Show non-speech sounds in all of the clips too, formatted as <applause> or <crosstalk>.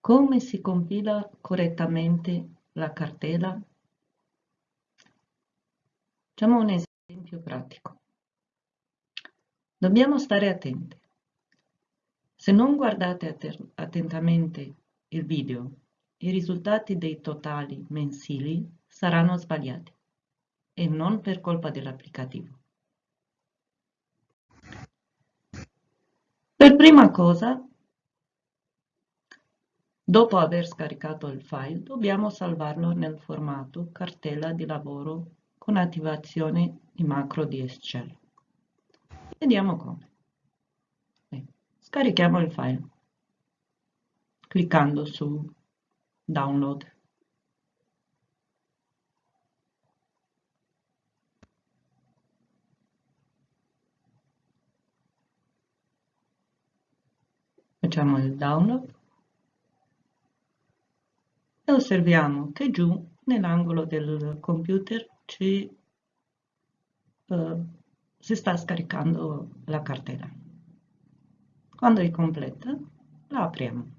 Come si compila correttamente la cartella? Facciamo un esempio pratico. Dobbiamo stare attenti. Se non guardate attentamente il video, i risultati dei totali mensili saranno sbagliati e non per colpa dell'applicativo. Per prima cosa, dopo aver scaricato il file, dobbiamo salvarlo nel formato cartella di lavoro con attivazione di macro di Excel. Vediamo come. Scarichiamo il file cliccando su Download. Facciamo il download e osserviamo che giù nell'angolo del computer ci, uh, si sta scaricando la cartella. Quando è completa la apriamo.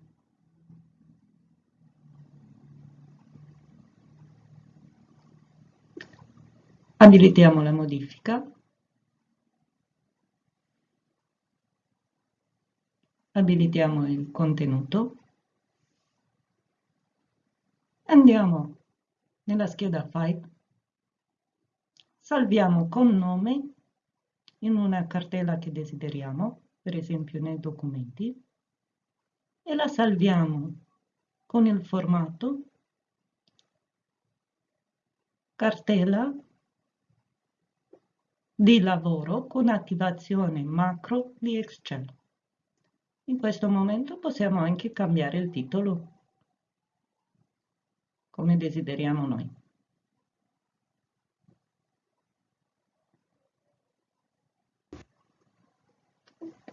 Abilitiamo la modifica abilitiamo il contenuto, andiamo nella scheda File, salviamo con nome in una cartella che desideriamo, per esempio nei documenti, e la salviamo con il formato cartella di lavoro con attivazione macro di Excel. In questo momento possiamo anche cambiare il titolo come desideriamo noi.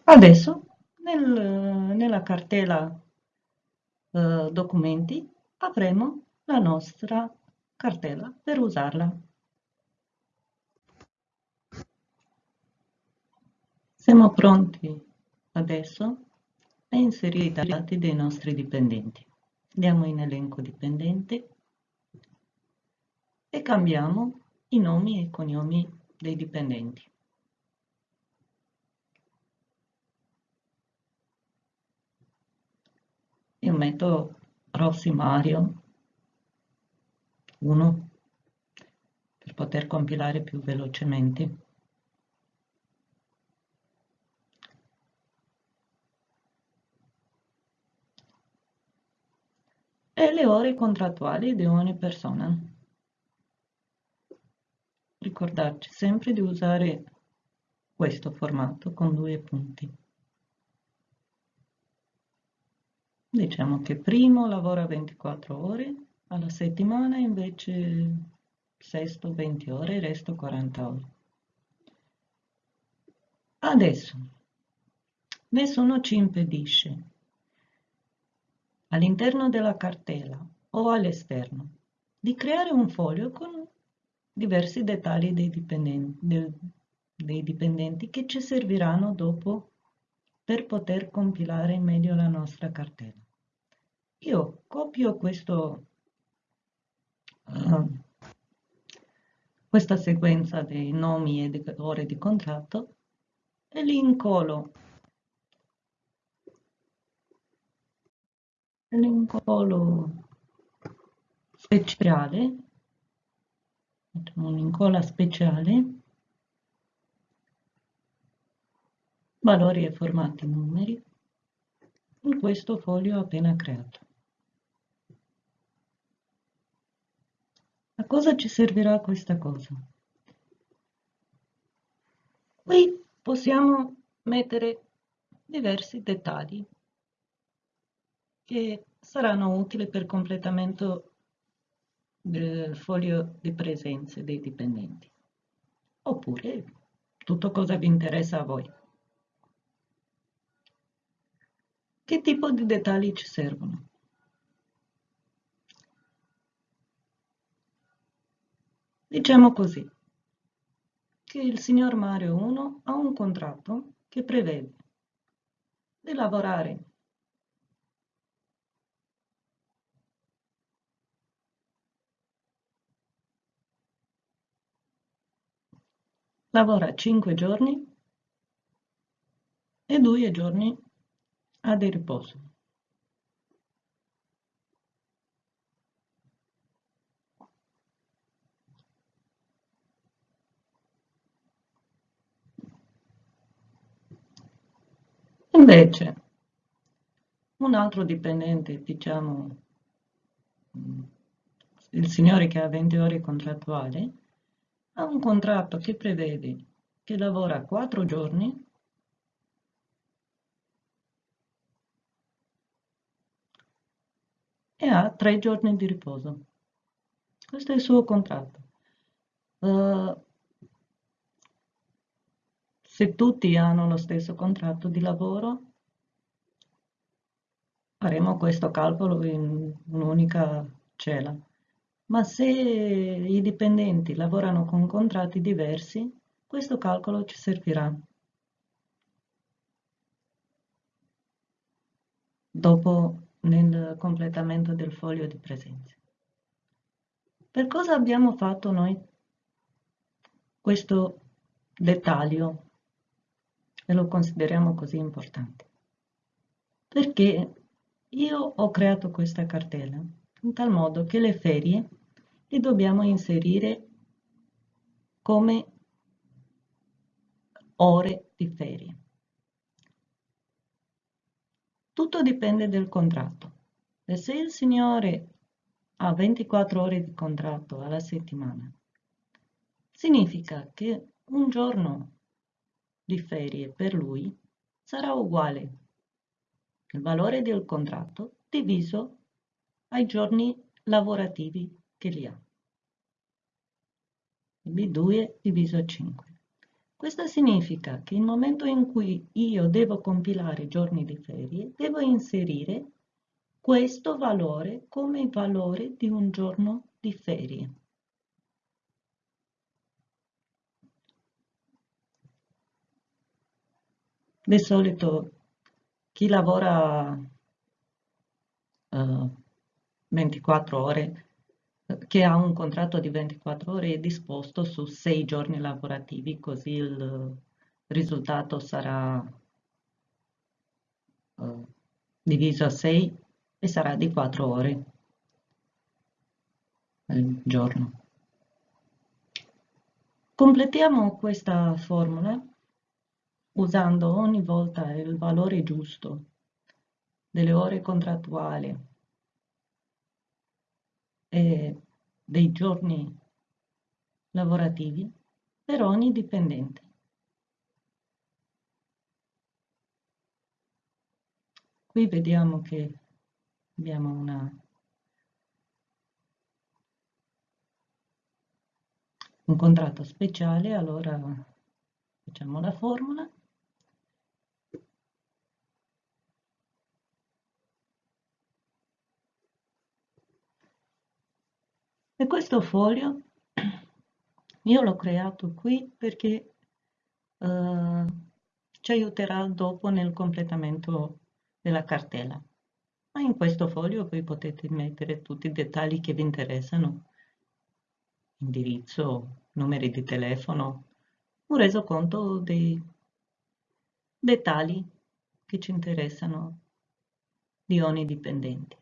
Adesso nel, nella cartella eh, documenti avremo la nostra cartella per usarla. Siamo pronti adesso e inserire i dati dei nostri dipendenti. Andiamo in elenco dipendente e cambiamo i nomi e i cognomi dei dipendenti. Io metto Rossi Mario 1 per poter compilare più velocemente. e le ore contrattuali di ogni persona. Ricordarci sempre di usare questo formato con due punti. Diciamo che primo lavora 24 ore alla settimana, invece sesto 20 ore, resto 40 ore. Adesso, nessuno ci impedisce all'interno della cartella o all'esterno, di creare un foglio con diversi dettagli dei dipendenti, del, dei dipendenti che ci serviranno dopo per poter compilare meglio la nostra cartella. Io copio questo, uh, questa sequenza dei nomi e delle ore di contratto e li incolo l'incollo speciale, un'incolla speciale, valori e formati numeri, in questo foglio appena creato. A cosa ci servirà questa cosa? Qui possiamo mettere diversi dettagli che saranno utili per completamento del foglio di presenze dei dipendenti. Oppure tutto cosa vi interessa a voi. Che tipo di dettagli ci servono? Diciamo così, che il signor Mario 1 ha un contratto che prevede di lavorare lavora 5 giorni e 2 giorni ha di riposo. Invece, un altro dipendente, diciamo, il signore che ha 20 ore contrattuali, ha un contratto che prevede che lavora 4 giorni e ha 3 giorni di riposo. Questo è il suo contratto. Uh, se tutti hanno lo stesso contratto di lavoro, faremo questo calcolo in un'unica cella. Ma se i dipendenti lavorano con contratti diversi, questo calcolo ci servirà. Dopo nel completamento del foglio di presenza. Per cosa abbiamo fatto noi questo dettaglio e lo consideriamo così importante? Perché io ho creato questa cartella in tal modo che le ferie le dobbiamo inserire come ore di ferie. Tutto dipende dal contratto. E se il signore ha 24 ore di contratto alla settimana, significa che un giorno di ferie per lui sarà uguale il valore del contratto diviso ai giorni lavorativi che li ha. Quindi 2 diviso 5. Questo significa che nel momento in cui io devo compilare giorni di ferie, devo inserire questo valore come valore di un giorno di ferie. Di solito chi lavora uh, 24 ore, che ha un contratto di 24 ore, è disposto su 6 giorni lavorativi, così il risultato sarà uh, diviso a 6 e sarà di 4 ore al giorno. Completiamo questa formula usando ogni volta il valore giusto delle ore contrattuali e dei giorni lavorativi per ogni dipendente. Qui vediamo che abbiamo una, un contratto speciale, allora facciamo la formula E questo foglio <clears throat> io l'ho creato qui perché eh, ci aiuterà dopo nel completamento della cartella. Ma in questo foglio voi potete mettere tutti i dettagli che vi interessano, indirizzo, numeri di telefono, un resoconto dei dettagli che ci interessano di ogni dipendente.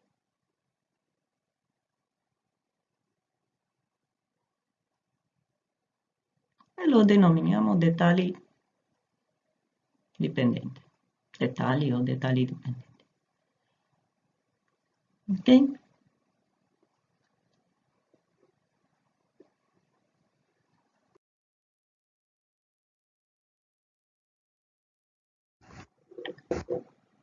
E lo denominiamo dettagli dipendenti, dettagli o dettagli dipendenti. Ok?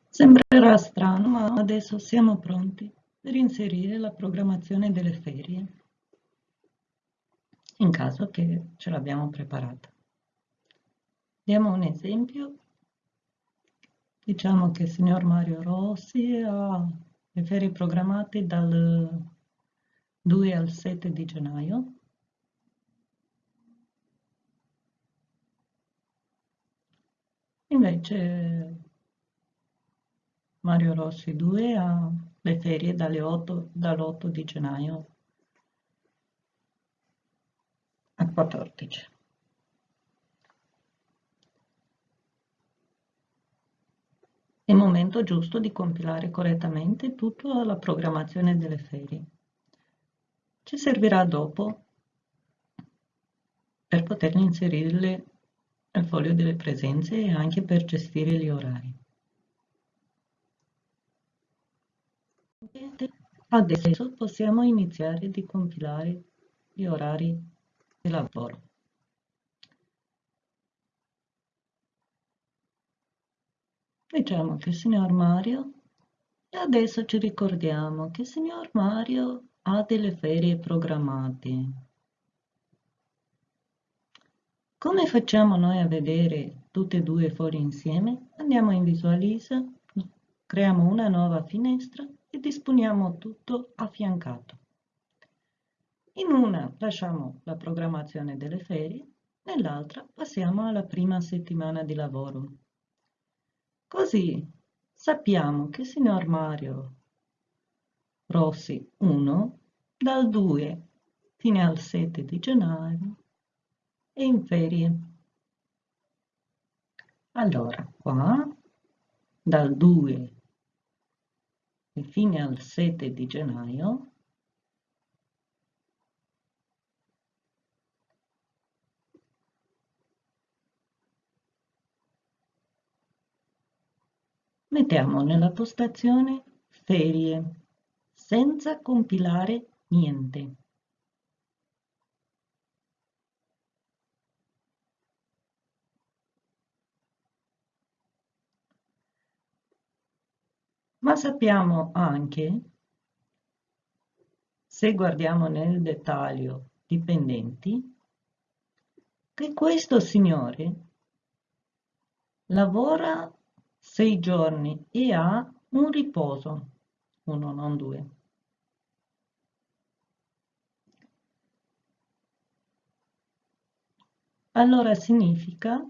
Sembrerà strano, ma adesso siamo pronti per inserire la programmazione delle ferie in caso che ce l'abbiamo preparata. Diamo un esempio. Diciamo che il signor Mario Rossi ha le ferie programmate dal 2 al 7 di gennaio. Invece Mario Rossi 2 ha le ferie dall'8 di gennaio quattordici È il momento giusto di compilare correttamente tutta la programmazione delle ferie. Ci servirà dopo per poter inserirle nel foglio delle presenze e anche per gestire gli orari. Adesso possiamo iniziare di compilare gli orari di lavoro. Diciamo che il signor Mario, e adesso ci ricordiamo che il signor Mario ha delle ferie programmate. Come facciamo noi a vedere tutte e due i fogli insieme? Andiamo in Visualizza, creiamo una nuova finestra e disponiamo tutto affiancato. In una lasciamo la programmazione delle ferie, nell'altra passiamo alla prima settimana di lavoro. Così sappiamo che signor Mario Rossi 1 dal 2 fino al 7 di gennaio è in ferie. Allora, qua dal 2 fino al 7 di gennaio mettiamo nella postazione ferie senza compilare niente. Ma sappiamo anche, se guardiamo nel dettaglio dipendenti, che questo signore lavora sei giorni e ha un riposo, uno non due. Allora significa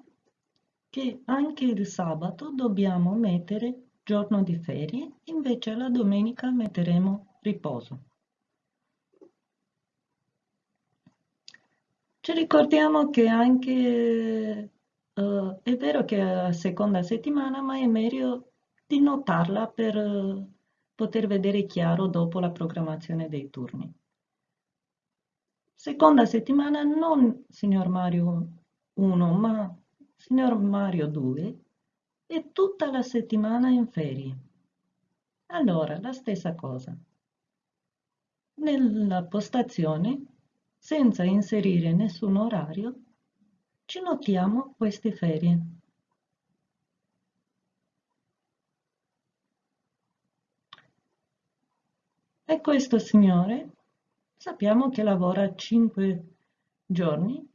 che anche il sabato dobbiamo mettere giorno di ferie, invece la domenica metteremo riposo. Ci ricordiamo che anche Uh, è vero che è la seconda settimana, ma è meglio di notarla per uh, poter vedere chiaro dopo la programmazione dei turni. Seconda settimana non signor Mario 1, ma signor Mario 2 e tutta la settimana in ferie. Allora, la stessa cosa. Nella postazione, senza inserire nessun orario, ci notiamo queste ferie. E questo signore sappiamo che lavora 5 giorni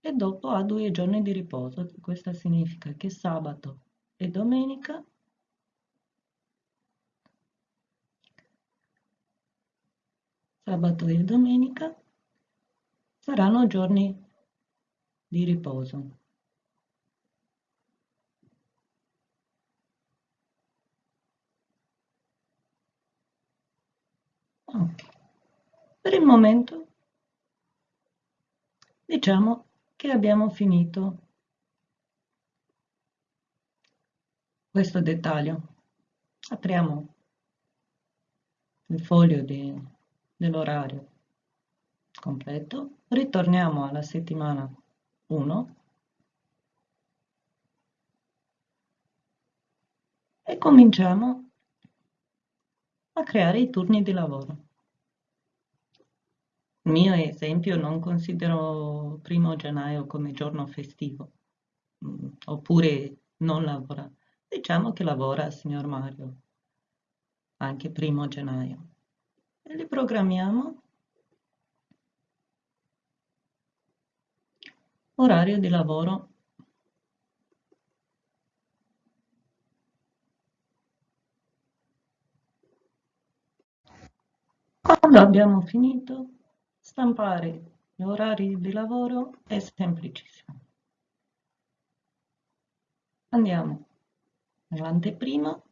e dopo ha due giorni di riposo. Questo significa che sabato e domenica sabato e domenica saranno giorni di riposo. Ok. Per il momento diciamo che abbiamo finito questo dettaglio. Apriamo il foglio dell'orario completo, ritorniamo alla settimana 1 e cominciamo a creare i turni di lavoro. Il mio esempio non considero primo gennaio come giorno festivo, mm, oppure non lavora. Diciamo che lavora signor Mario, anche primo gennaio. E li programmiamo Orario di lavoro. Quando abbiamo finito, stampare gli orari di lavoro è semplicissimo. Andiamo nell'anteprima,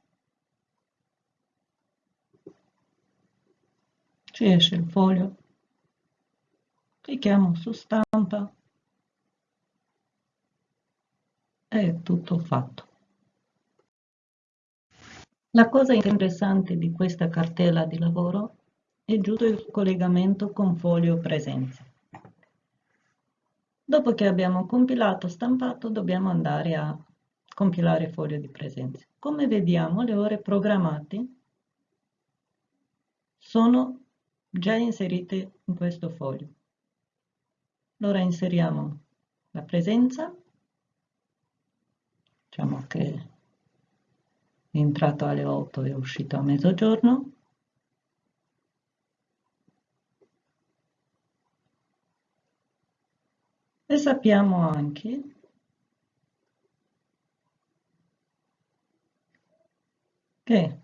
ci esce il foglio, clicchiamo su stampa è tutto fatto La cosa interessante di questa cartella di lavoro è giusto il collegamento con foglio presenze. Dopo che abbiamo compilato, stampato, dobbiamo andare a compilare foglio di presenze. Come vediamo, le ore programmate sono già inserite in questo foglio. Allora inseriamo la presenza, diciamo che è entrato alle 8 e è uscito a mezzogiorno, e sappiamo anche che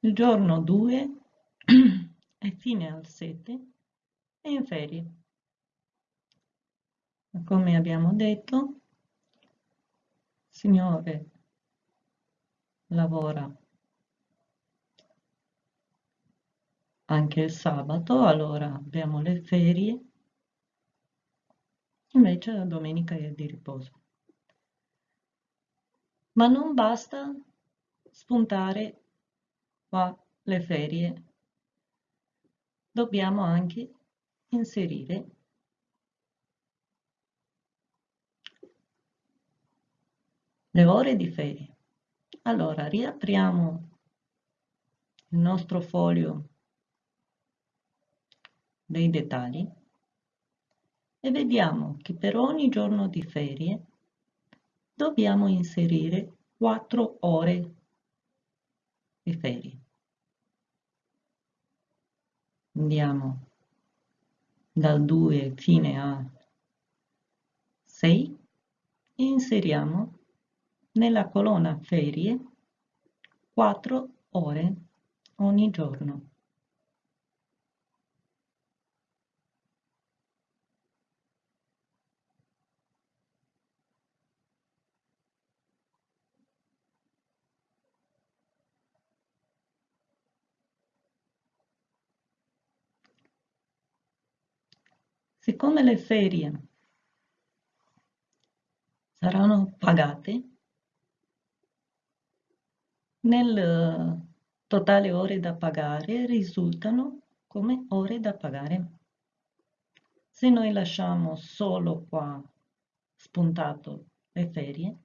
il giorno 2 <clears throat> è fine al 7 e in ferie. Come abbiamo detto, Signore lavora. Anche il sabato, allora abbiamo le ferie, invece la domenica è di riposo. Ma non basta spuntare qua le ferie, dobbiamo anche inserire le ore di ferie. Allora, riapriamo il nostro foglio dei dettagli e vediamo che per ogni giorno di ferie dobbiamo inserire 4 ore di ferie. Andiamo dal 2 fine a 6 e inseriamo nella colonna ferie 4 ore ogni giorno. Siccome le ferie saranno pagate, nel eh, totale ore da pagare risultano come ore da pagare. Se noi lasciamo solo qua spuntato le ferie,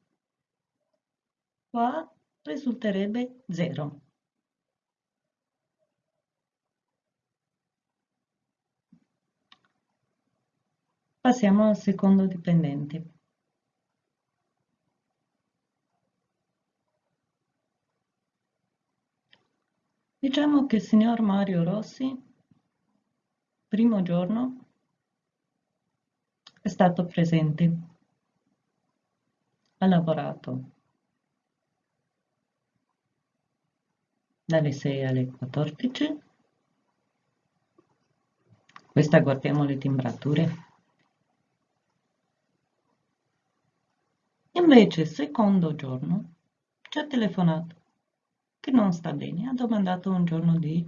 qua risulterebbe 0. Passiamo al secondo dipendente. Diciamo che il signor Mario Rossi, primo giorno, è stato presente, ha lavorato dalle 6 alle 14, questa guardiamo le timbrature, Invece, secondo giorno, ci ha telefonato che non sta bene, ha domandato un giorno di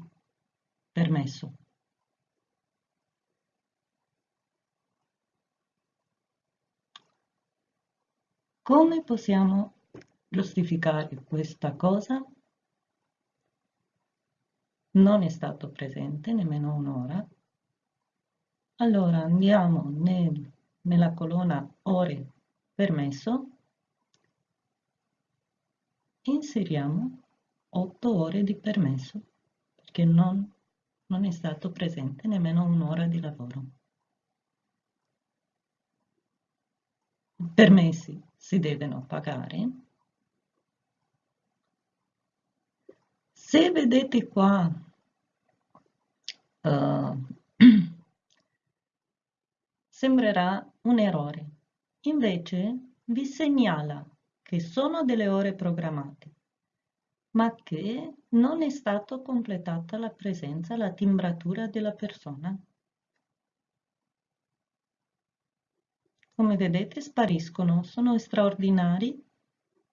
permesso. Come possiamo giustificare questa cosa? Non è stato presente nemmeno un'ora. Allora andiamo nel, nella colonna ore permesso inseriamo 8 ore di permesso perché non, non è stato presente nemmeno un'ora di lavoro. I permessi si devono pagare. Se vedete qua uh, <clears throat> sembrerà un errore, invece vi segnala che sono delle ore programmate, ma che non è stata completata la presenza, la timbratura della persona. Come vedete spariscono, sono straordinari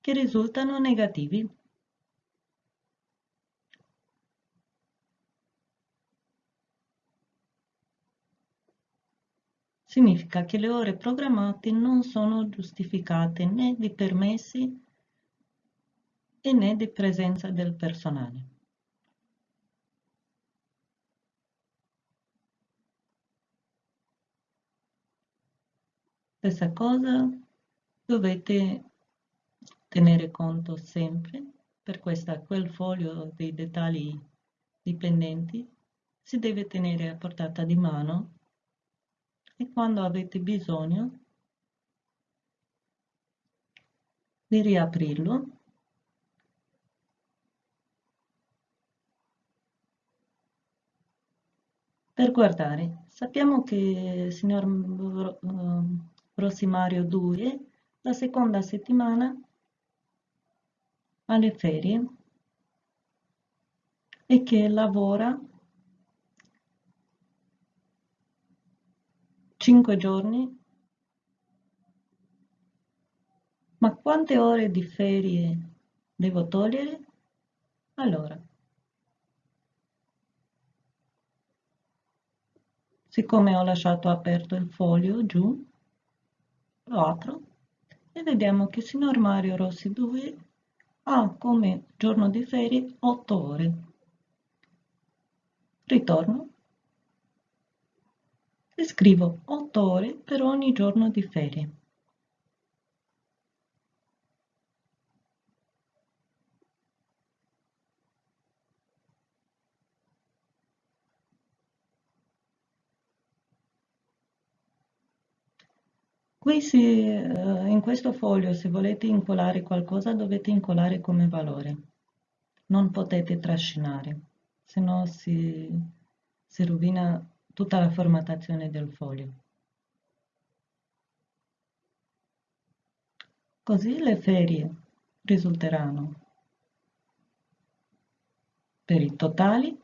che risultano negativi. significa che le ore programmate non sono giustificate né di permessi e né di presenza del personale. Stessa cosa dovete tenere conto sempre per questa, quel foglio dei dettagli dipendenti si deve tenere a portata di mano e quando avete bisogno di riaprirlo per guardare. Sappiamo che, signor Rossimario 2, la seconda settimana alle ferie e che lavora 5 giorni. Ma quante ore di ferie devo togliere? Allora, siccome ho lasciato aperto il foglio giù, lo apro e vediamo che signor Mario Rossi 2 ha come giorno di ferie 8 ore. Ritorno e scrivo 8 ore per ogni giorno di ferie. Qui si, eh, in questo foglio se volete incolare qualcosa dovete incolare come valore, non potete trascinare, se no si, si rovina tutta la formattazione del foglio. Così le ferie risulteranno per i totali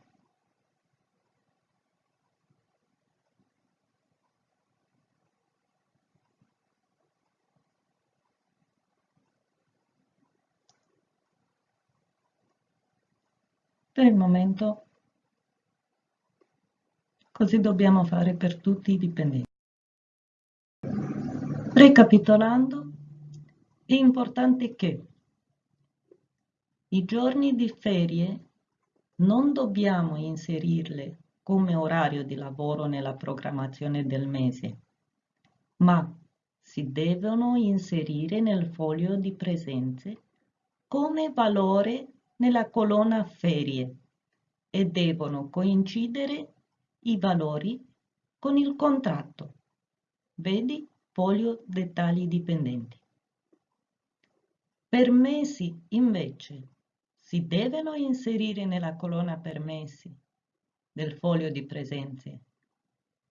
Per il momento così dobbiamo fare per tutti i dipendenti. Ricapitolando, è importante che i giorni di ferie non dobbiamo inserirle come orario di lavoro nella programmazione del mese, ma si devono inserire nel foglio di presenze come valore nella colonna ferie e devono coincidere i valori con il contratto. Vedi foglio dettagli dipendenti. Permessi invece si devono inserire nella colonna permessi del foglio di presenze,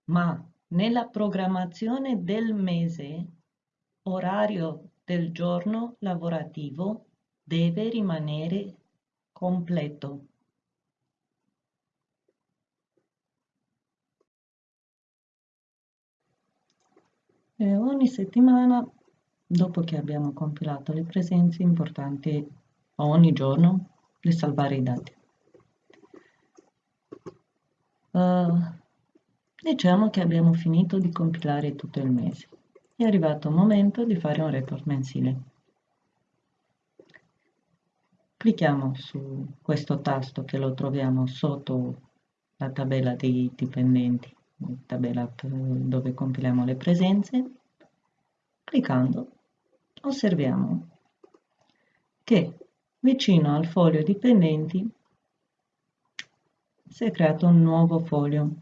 ma nella programmazione del mese, orario del giorno lavorativo deve rimanere completo. E ogni settimana, dopo che abbiamo compilato le presenze, è importante ogni giorno di salvare i dati. Uh, diciamo che abbiamo finito di compilare tutto il mese. È arrivato il momento di fare un report mensile. Clicchiamo su questo tasto che lo troviamo sotto la tabella dei dipendenti, tabella dove compiliamo le presenze. Cliccando osserviamo che vicino al foglio dipendenti si è creato un nuovo foglio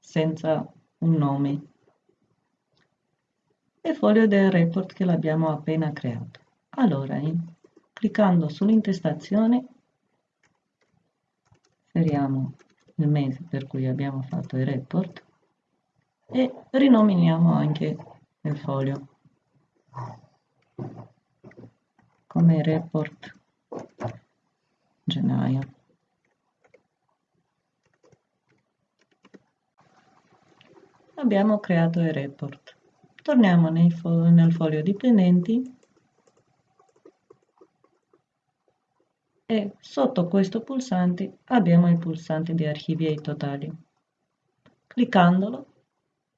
senza un nome e foglio del report che l'abbiamo appena creato. Allora, cliccando sull'intestazione inseriamo il mese per cui abbiamo fatto il report e rinominiamo anche il foglio come report gennaio. Abbiamo creato il report. Torniamo nel foglio dipendenti e sotto questo pulsante abbiamo il pulsante di archivi e totali. Cliccandolo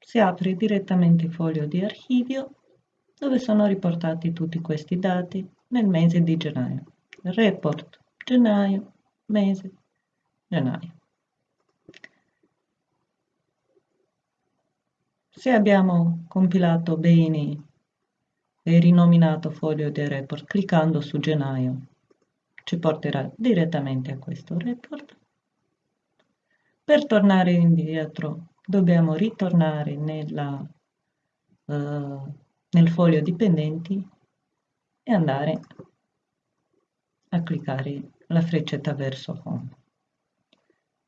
si apre direttamente il foglio di archivio dove sono riportati tutti questi dati nel mese di gennaio. report gennaio, mese, gennaio. Se abbiamo compilato bene e rinominato foglio del report cliccando su gennaio ci porterà direttamente a questo report. Per tornare indietro dobbiamo ritornare nella, uh, nel foglio dipendenti e andare a cliccare la freccetta verso home.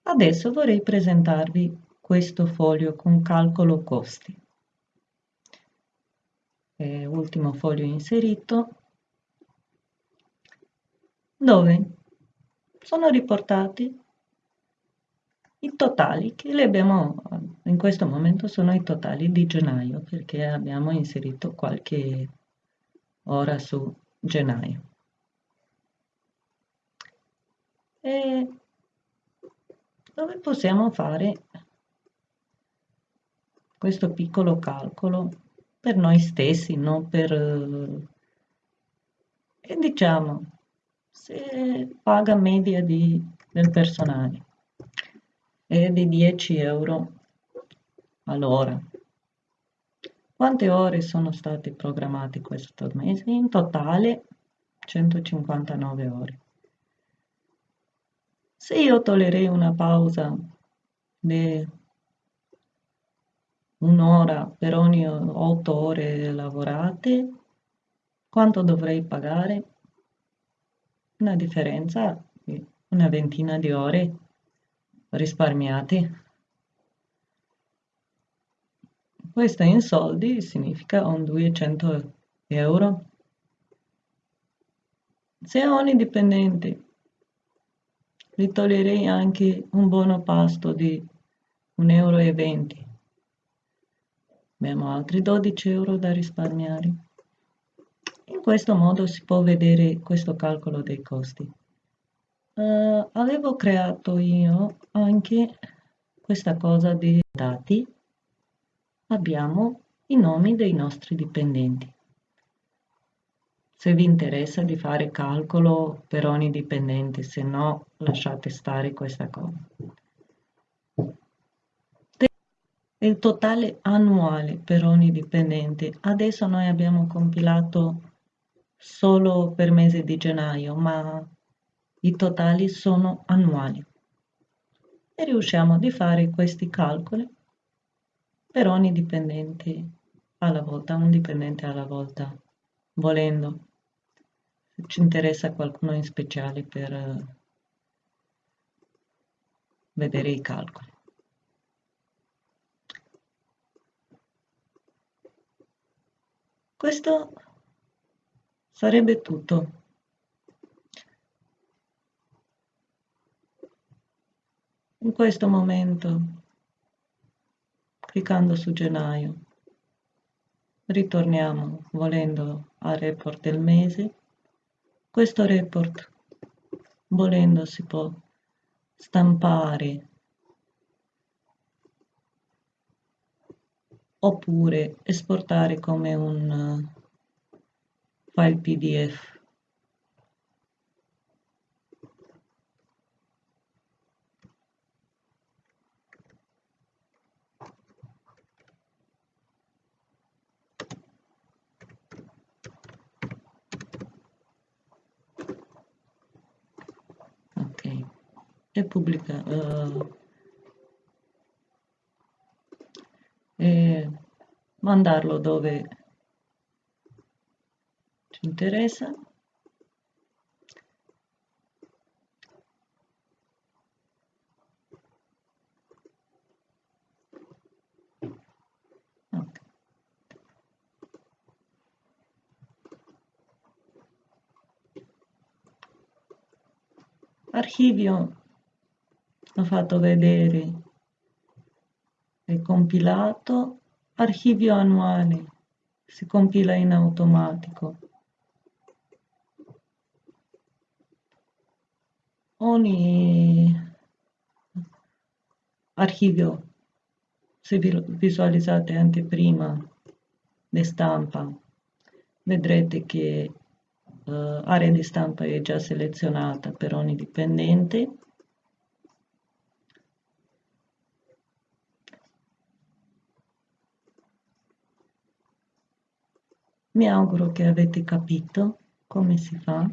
Adesso vorrei presentarvi questo foglio con calcolo costi. E ultimo foglio inserito dove? Sono riportati i totali che li abbiamo in questo momento sono i totali di gennaio perché abbiamo inserito qualche ora su gennaio. E dove possiamo fare questo piccolo calcolo per noi stessi, non per... e diciamo, se paga media di, del personale è di 10 euro all'ora. Quante ore sono state programmate questo mese? In totale 159 ore. Se io toglierei una pausa di un'ora per ogni 8 ore lavorate, quanto dovrei pagare? Una differenza di una ventina di ore risparmiate. Questo in soldi significa un 200 euro. Se ogni dipendente vi toglierei anche un buono pasto di 1,20 euro. Abbiamo altri 12 euro da risparmiare. In questo modo si può vedere questo calcolo dei costi. Uh, avevo creato io anche questa cosa dei dati. Abbiamo i nomi dei nostri dipendenti. Se vi interessa di fare calcolo per ogni dipendente, se no lasciate stare questa cosa. Il totale annuale per ogni dipendente. Adesso noi abbiamo compilato solo per mese di gennaio, ma i totali sono annuali. E riusciamo a fare questi calcoli per ogni dipendente alla volta, un dipendente alla volta volendo, se ci interessa qualcuno in speciale per eh, vedere i calcoli. Questo sarebbe tutto. In questo momento, cliccando su gennaio, ritorniamo volendo al report del mese questo report volendo si può stampare oppure esportare come un file pdf e pubblica uh, e mandarlo dove interessa. Archivio. L'ho fatto vedere. È compilato. Archivio annuale. Si compila in automatico ogni archivio se visualizzate anteprima le stampa vedrete che uh, area di stampa è già selezionata per ogni dipendente. Mi auguro che avete capito come si fa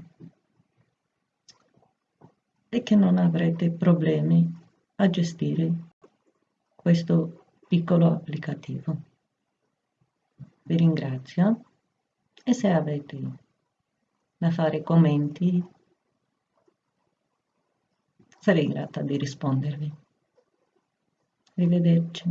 e che non avrete problemi a gestire questo piccolo applicativo. Vi ringrazio e se avete da fare commenti sarei grata di rispondervi. Arrivederci.